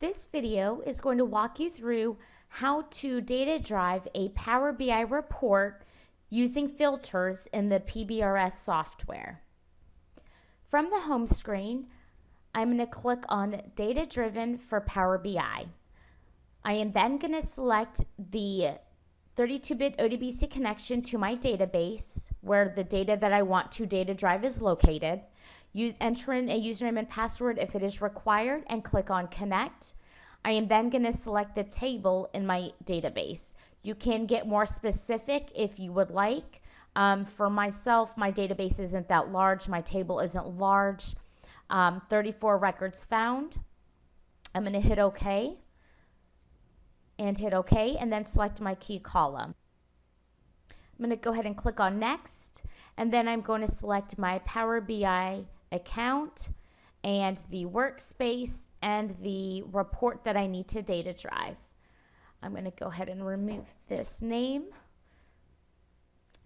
This video is going to walk you through how to data drive a Power BI report using filters in the PBRS software. From the home screen, I'm going to click on Data Driven for Power BI. I am then going to select the 32-bit ODBC connection to my database where the data that I want to data drive is located. Use, enter in a username and password if it is required and click on connect. I am then going to select the table in my database. You can get more specific if you would like. Um, for myself, my database isn't that large. My table isn't large. Um, 34 records found. I'm going to hit OK and hit OK and then select my key column. I'm going to go ahead and click on Next and then I'm going to select my Power BI account and the workspace and the report that I need to data drive. I'm going to go ahead and remove this name.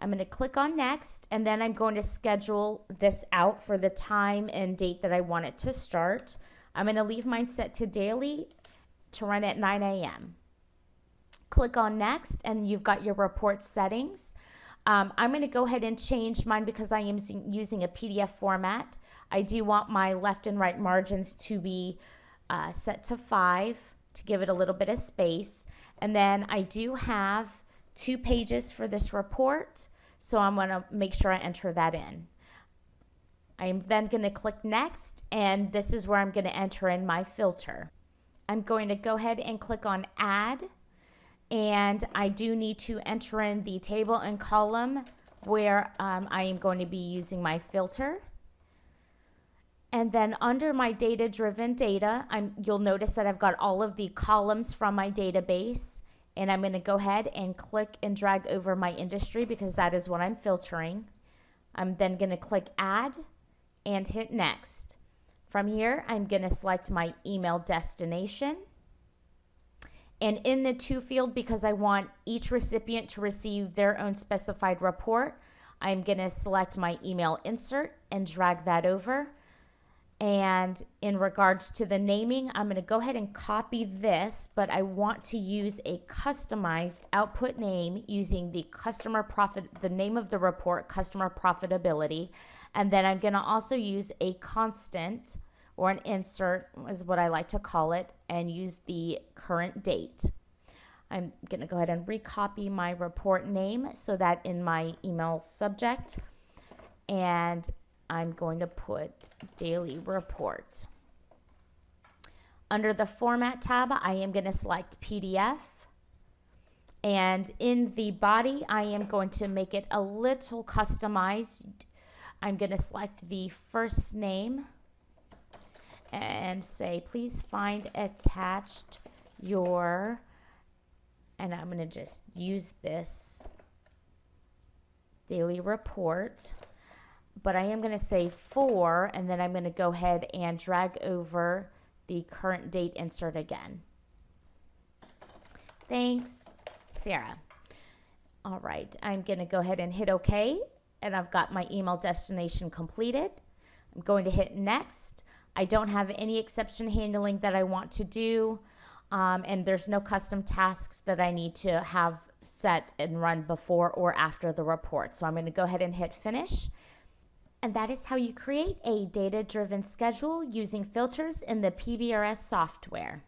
I'm going to click on next and then I'm going to schedule this out for the time and date that I want it to start. I'm going to leave mine set to daily to run at 9 a.m. Click on next and you've got your report settings. Um, I'm going to go ahead and change mine because I am using a PDF format. I do want my left and right margins to be uh, set to 5 to give it a little bit of space. And then I do have two pages for this report, so I'm to make sure I enter that in. I'm then going to click next, and this is where I'm going to enter in my filter. I'm going to go ahead and click on add, and I do need to enter in the table and column where um, I am going to be using my filter. And then under my data driven data, I'm, you'll notice that I've got all of the columns from my database and I'm gonna go ahead and click and drag over my industry because that is what I'm filtering. I'm then gonna click add and hit next. From here, I'm gonna select my email destination. And in the to field, because I want each recipient to receive their own specified report, I'm gonna select my email insert and drag that over. And in regards to the naming, I'm going to go ahead and copy this, but I want to use a customized output name using the customer profit, the name of the report, customer profitability. And then I'm going to also use a constant or an insert is what I like to call it and use the current date. I'm going to go ahead and recopy my report name so that in my email subject and I'm going to put daily report. Under the format tab, I am going to select PDF. And in the body, I am going to make it a little customized. I'm going to select the first name and say, please find attached your, and I'm going to just use this daily report but I am going to say four, and then I'm going to go ahead and drag over the current date insert again. Thanks, Sarah. All right, I'm going to go ahead and hit OK, and I've got my email destination completed. I'm going to hit next. I don't have any exception handling that I want to do, um, and there's no custom tasks that I need to have set and run before or after the report. So I'm going to go ahead and hit finish. And that is how you create a data-driven schedule using filters in the PBRS software.